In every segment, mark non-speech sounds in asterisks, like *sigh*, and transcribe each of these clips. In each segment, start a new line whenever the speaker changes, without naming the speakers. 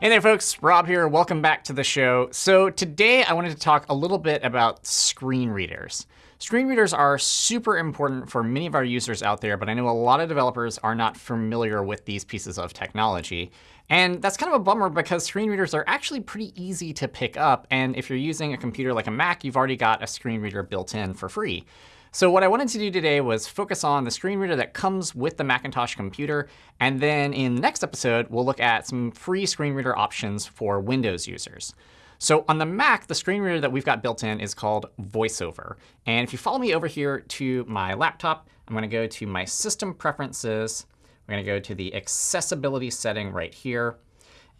Hey there, folks. Rob here. Welcome back to the show. So today I wanted to talk a little bit about screen readers. Screen readers are super important for many of our users out there, but I know a lot of developers are not familiar with these pieces of technology. And that's kind of a bummer because screen readers are actually pretty easy to pick up. And if you're using a computer like a Mac, you've already got a screen reader built in for free. So what I wanted to do today was focus on the screen reader that comes with the Macintosh computer. And then in the next episode, we'll look at some free screen reader options for Windows users. So on the Mac, the screen reader that we've got built in is called VoiceOver. And if you follow me over here to my laptop, I'm going to go to my System Preferences. We're going to go to the Accessibility setting right here.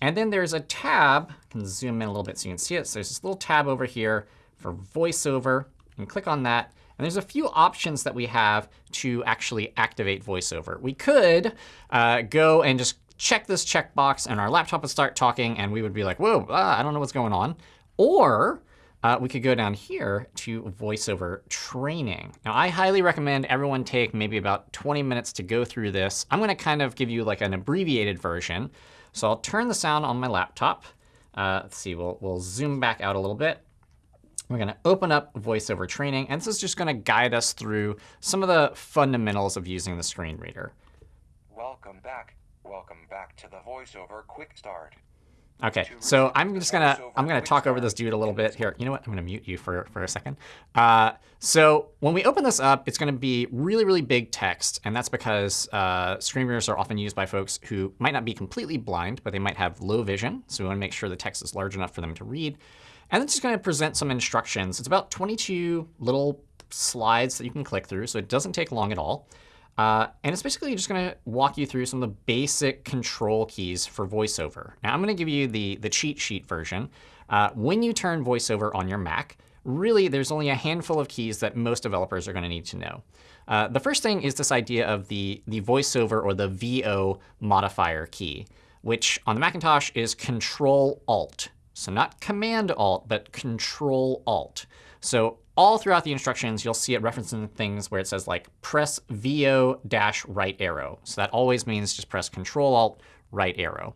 And then there's a tab. I can zoom in a little bit so you can see it. So there's this little tab over here for VoiceOver. You can click on that. And there's a few options that we have to actually activate VoiceOver. We could uh, go and just check this checkbox, and our laptop would start talking, and we would be like, whoa, ah, I don't know what's going on. Or uh, we could go down here to VoiceOver training. Now, I highly recommend everyone take maybe about 20 minutes to go through this. I'm going to kind of give you like an abbreviated version. So I'll turn the sound on my laptop. Uh, let's see, we'll, we'll zoom back out a little bit. We're going to open up VoiceOver Training. And this is just going to guide us through some of the fundamentals of using the screen reader.
Welcome back. Welcome back to the VoiceOver Quick Start.
OK, so I'm just going to I'm going to talk over this dude a little bit here. You know what? I'm going to mute you for, for a second. Uh, so when we open this up, it's going to be really, really big text. And that's because uh, screen readers are often used by folks who might not be completely blind, but they might have low vision. So we want to make sure the text is large enough for them to read. And it's just going to present some instructions. It's about 22 little slides that you can click through, so it doesn't take long at all. Uh, and it's basically just going to walk you through some of the basic control keys for VoiceOver. Now, I'm going to give you the, the cheat sheet version. Uh, when you turn VoiceOver on your Mac, really, there's only a handful of keys that most developers are going to need to know. Uh, the first thing is this idea of the, the VoiceOver or the VO modifier key, which on the Macintosh is Control-Alt. So not Command Alt, but Control Alt. So all throughout the instructions, you'll see it referencing things where it says like press VO dash right arrow. So that always means just press Control Alt right arrow.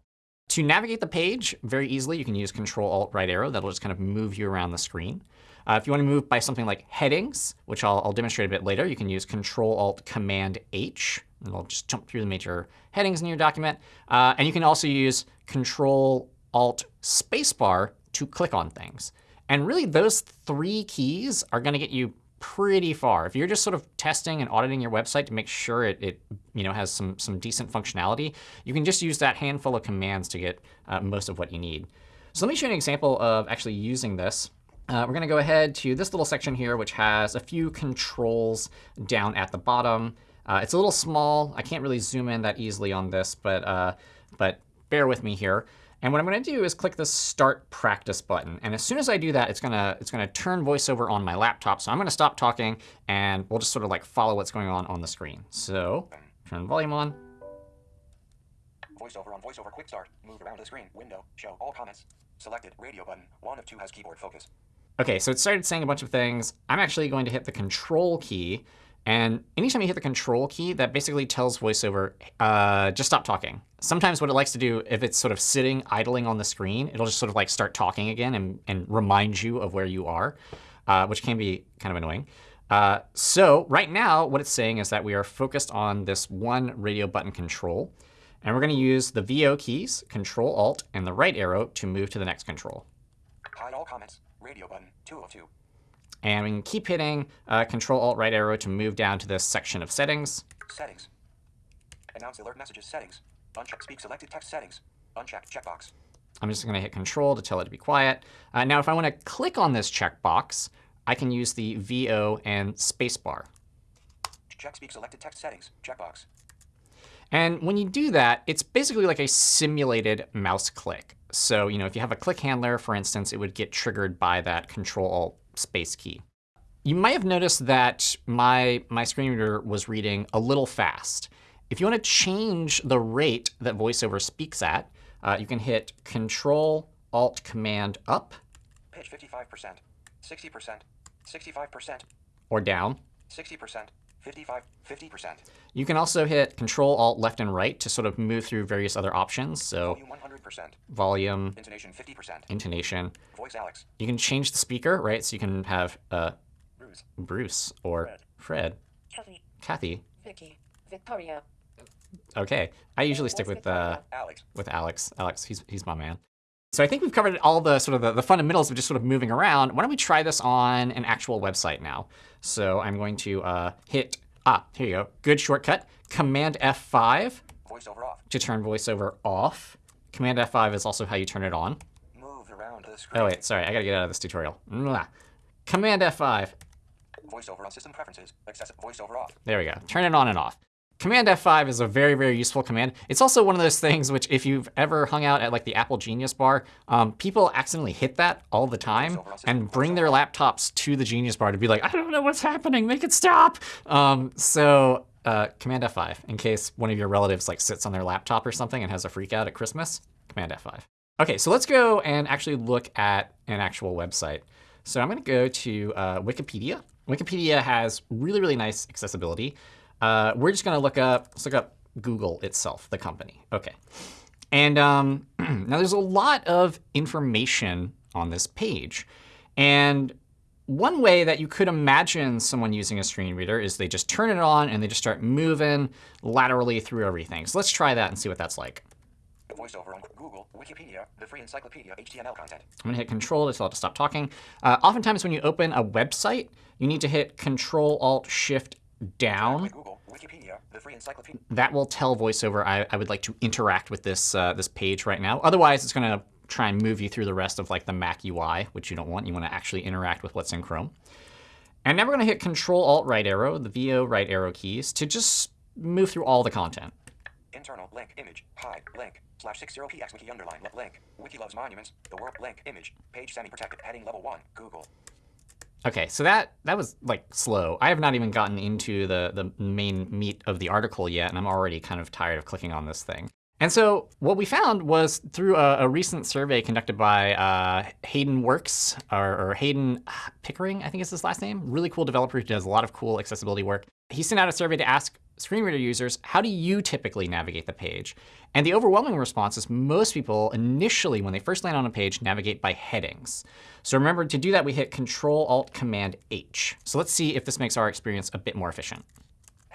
To navigate the page very easily, you can use Control Alt right arrow. That'll just kind of move you around the screen. Uh, if you want to move by something like headings, which I'll, I'll demonstrate a bit later, you can use Control Alt Command H. And it'll just jump through the major headings in your document. Uh, and you can also use Control Alt Spacebar to click on things. And really, those three keys are going to get you pretty far. If you're just sort of testing and auditing your website to make sure it, it you know, has some, some decent functionality, you can just use that handful of commands to get uh, most of what you need. So let me show you an example of actually using this. Uh, we're going to go ahead to this little section here, which has a few controls down at the bottom. Uh, it's a little small. I can't really zoom in that easily on this, but, uh, but bear with me here. And what I'm going to do is click the Start Practice button. And as soon as I do that, it's going to it's going to turn VoiceOver on my laptop. So I'm going to stop talking, and we'll just sort of like follow what's going on on the screen. So turn volume on.
VoiceOver on VoiceOver Quick Start. Move around the screen. Window. Show all comments. Selected. Radio button. One of two has keyboard focus.
OK, so it started saying a bunch of things. I'm actually going to hit the Control key. And anytime you hit the control key, that basically tells VoiceOver, uh, just stop talking. Sometimes what it likes to do, if it's sort of sitting idling on the screen, it'll just sort of like start talking again and, and remind you of where you are, uh, which can be kind of annoying. Uh, so right now, what it's saying is that we are focused on this one radio button control. And we're going to use the VO keys, Control Alt, and the right arrow to move to the next control.
Hide all comments. Radio button 202.
And we can keep hitting uh, Control Alt right arrow to move down to this section of settings.
Settings. Announce alert messages settings. Uncheck speak selected text settings. Uncheck checkbox.
I'm just going to hit Control to tell it to be quiet. Uh, now, if I want to click on this checkbox, I can use the VO and spacebar.
Check speak selected text settings. Checkbox.
And when you do that, it's basically like a simulated mouse click. So you know, if you have a click handler, for instance, it would get triggered by that Control Alt space key. You might have noticed that my, my screen reader was reading a little fast. If you want to change the rate that VoiceOver speaks at, uh, you can hit Control Alt Command up.
Pitch 55%, 60%, 65%.
Or down.
60%, 55, 50%.
You can also hit Control Alt left and right to sort of move through various other options. So
Volume 100%.
volume,
Intonation 50%.
intonation.
Voice Alex.
You can change the speaker, right? So you can have uh,
Bruce.
Bruce or
Fred.
Fred,
Kathy,
Kathy.
Vicky, Victoria,
Okay, I usually stick with uh,
Alex.
with Alex. Alex, he's he's my man. So I think we've covered all the sort of the, the fundamentals of just sort of moving around. Why don't we try this on an actual website now? So I'm going to uh, hit ah here you go. Good shortcut. Command F5
Voiceover off.
to turn VoiceOver off. Command F5 is also how you turn it on.
Move around the screen.
Oh wait, sorry, I gotta get out of this tutorial. Mwah. Command F5.
Voiceover on system preferences. Access voiceover off.
There we go. Turn it on and off. Command F5 is a very, very useful command. It's also one of those things which, if you've ever hung out at like the Apple Genius Bar, um, people accidentally hit that all the time and bring their laptops to the Genius Bar to be like, I don't know what's happening, make it stop. Um, so uh, Command F5, in case one of your relatives like sits on their laptop or something and has a freak out at Christmas, Command F5. OK, so let's go and actually look at an actual website. So I'm going to go to uh, Wikipedia. Wikipedia has really, really nice accessibility. Uh, we're just going to look up, let's look up Google itself, the company. OK. And um, *clears throat* now there's a lot of information on this page. And one way that you could imagine someone using a screen reader is they just turn it on and they just start moving laterally through everything. So let's try that and see what that's like.
Voiceover on Google, Wikipedia, the free encyclopedia, HTML content.
I'm going to hit Control to tell it to stop talking. Uh, oftentimes when you open a website, you need to hit Control Alt Shift down.
Google, Wikipedia, the free encyclopedia.
That will tell VoiceOver I, I would like to interact with this uh, this page right now. Otherwise, it's going to try and move you through the rest of like the Mac UI, which you don't want. You want to actually interact with what's in Chrome. And now we're going to hit Control Alt right arrow, the VO right arrow keys, to just move through all the content.
Internal link image hide link slash 60px wiki underline link wiki loves monuments the world link image page semi protected heading level one Google
OK, so that that was like slow. I have not even gotten into the the main meat of the article yet, and I'm already kind of tired of clicking on this thing. And so what we found was through a, a recent survey conducted by uh, Heydon Works, or, or Heydon Pickering, I think is his last name. Really cool developer who does a lot of cool accessibility work. He sent out a survey to ask screen reader users, how do you typically navigate the page? And the overwhelming response is most people initially, when they first land on a page, navigate by headings. So remember, to do that, we hit Control Alt Command H. So let's see if this makes our experience a bit more efficient.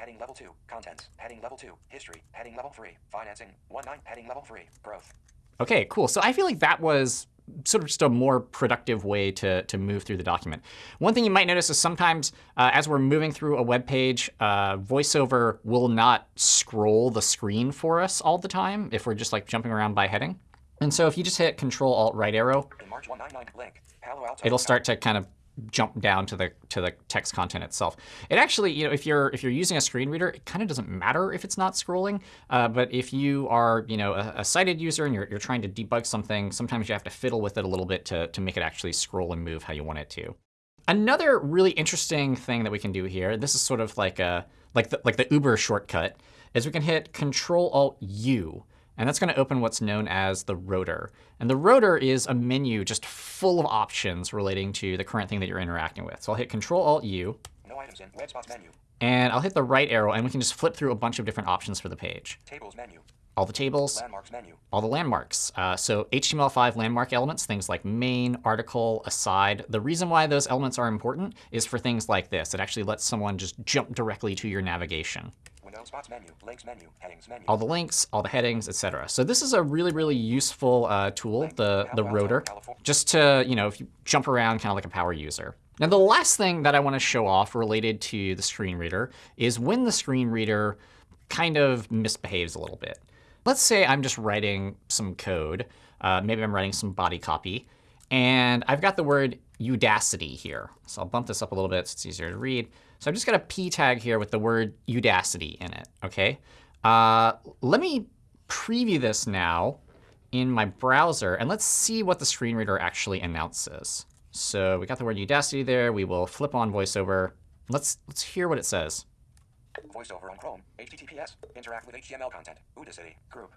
Heading level two contents heading level two history heading level three financing one nine heading level three growth
OK, cool. So I feel like that was sort of just a more productive way to, to move through the document. One thing you might notice is sometimes uh, as we're moving through a web page, uh, VoiceOver will not scroll the screen for us all the time if we're just like jumping around by heading. And so if you just hit Control Alt right arrow,
in March 199 link Palo Alto
it'll start to kind of jump down to the to the text content itself. It actually, you know, if you're if you're using a screen reader, it kind of doesn't matter if it's not scrolling. Uh, but if you are, you know, a, a sighted user and you're, you're trying to debug something, sometimes you have to fiddle with it a little bit to to make it actually scroll and move how you want it to. Another really interesting thing that we can do here, this is sort of like a like the, like the Uber shortcut, is we can hit Control Alt U. And that's going to open what's known as the rotor. And the rotor is a menu just full of options relating to the current thing that you're interacting with. So I'll hit Control Alt U,
no items in web spots menu
and I'll hit the right arrow, and we can just flip through a bunch of different options for the page.
tables menu
All the tables,
landmarks menu
all the landmarks. Uh, so HTML5 landmark elements, things like main, article, aside. The reason why those elements are important is for things like this. It actually lets someone just jump directly to your navigation.
Spots menu links menu headings menu
All the links, all the headings, etc. So this is a really, really useful uh, tool, the, the rotor, just to, you know, if you jump around kind of like a power user. Now, the last thing that I want to show off related to the screen reader is when the screen reader kind of misbehaves a little bit. Let's say I'm just writing some code. Uh, maybe I'm writing some body copy. And I've got the word Udacity here. So I'll bump this up a little bit so it's easier to read. So I've just got a p tag here with the word Udacity in it. OK. Uh, let me preview this now in my browser. And let's see what the screen reader actually announces. So we got the word Udacity there. We will flip on VoiceOver. Let's, let's hear what it says.
voiceover on Chrome HTTPS interact with HTML content Udacity group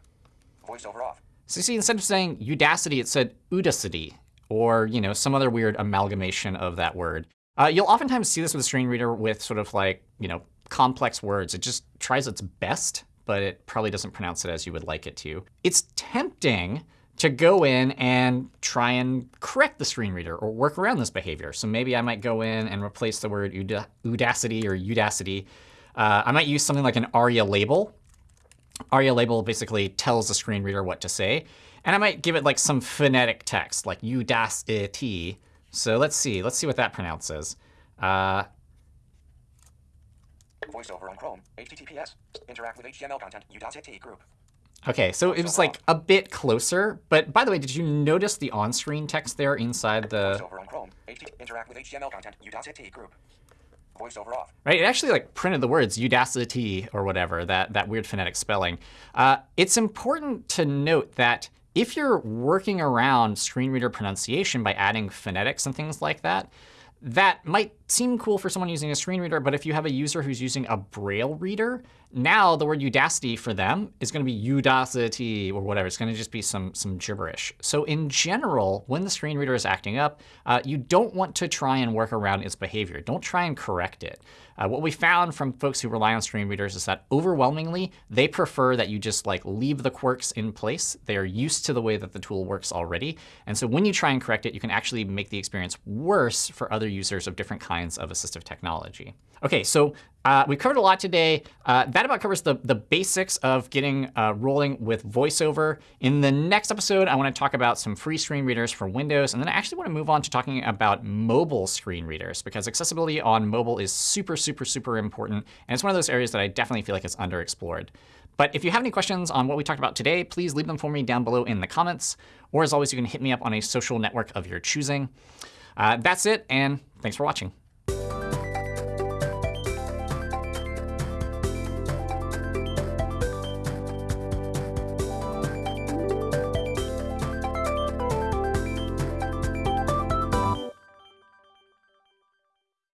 voiceover off
So you see, instead of saying Udacity, it said Udacity, or you know some other weird amalgamation of that word. Uh, you'll oftentimes see this with a screen reader with sort of like you know complex words. It just tries its best, but it probably doesn't pronounce it as you would like it to. It's tempting to go in and try and correct the screen reader or work around this behavior. So maybe I might go in and replace the word udacity or udacity. Uh, I might use something like an ARIA label. ARIA label basically tells the screen reader what to say. And I might give it like some phonetic text, like udacity. So let's see. Let's see what that pronounces. Uh,
VoiceOver on Chrome. HTTPS. Interact with HTML content. Udacity group.
OK, so it was like a bit closer. But by the way, did you notice the on-screen text there inside the...
VoiceOver on Chrome. Interact with HTML content. Udacity group. VoiceOver off.
Right, it actually like printed the words Udacity or whatever, that, that weird phonetic spelling. Uh, it's important to note that if you're working around screen reader pronunciation by adding phonetics and things like that, that might seem cool for someone using a screen reader, but if you have a user who's using a Braille reader, now the word Udacity for them is going to be Udacity or whatever. It's going to just be some, some gibberish. So in general, when the screen reader is acting up, uh, you don't want to try and work around its behavior. Don't try and correct it. Uh, what we found from folks who rely on screen readers is that overwhelmingly, they prefer that you just like leave the quirks in place. They are used to the way that the tool works already. And so when you try and correct it, you can actually make the experience worse for other users of different kinds of assistive technology. OK, so uh, we covered a lot today. Uh, that about covers the, the basics of getting uh, rolling with VoiceOver. In the next episode, I want to talk about some free screen readers for Windows. And then I actually want to move on to talking about mobile screen readers, because accessibility on mobile is super, super, super important. And it's one of those areas that I definitely feel like is underexplored. But if you have any questions on what we talked about today, please leave them for me down below in the comments. Or as always, you can hit me up on a social network of your choosing. Uh, that's it, and thanks for watching.